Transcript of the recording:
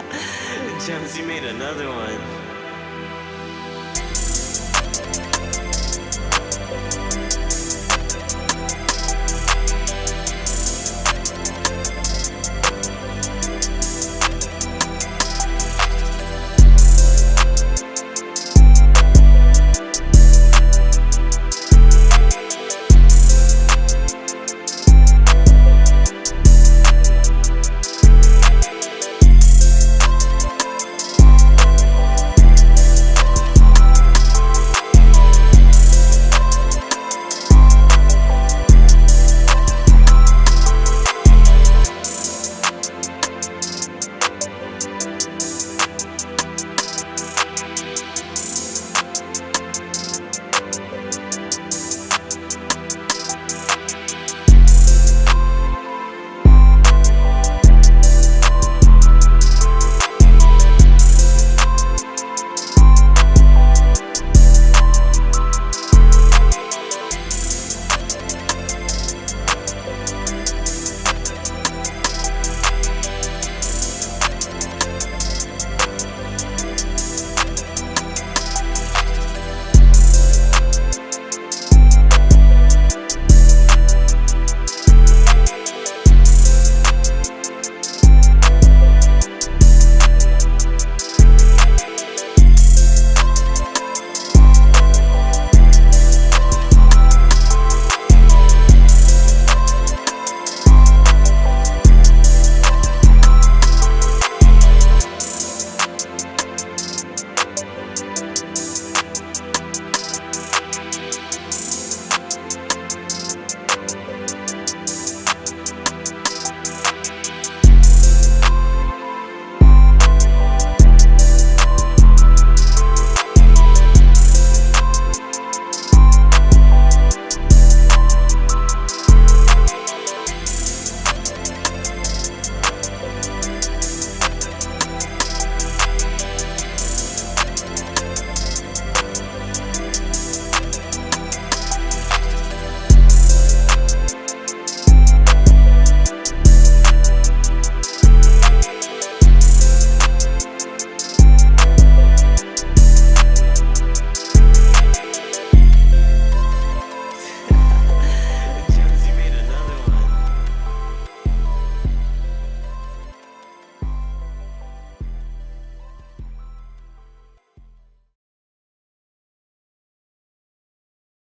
Jones, made another one.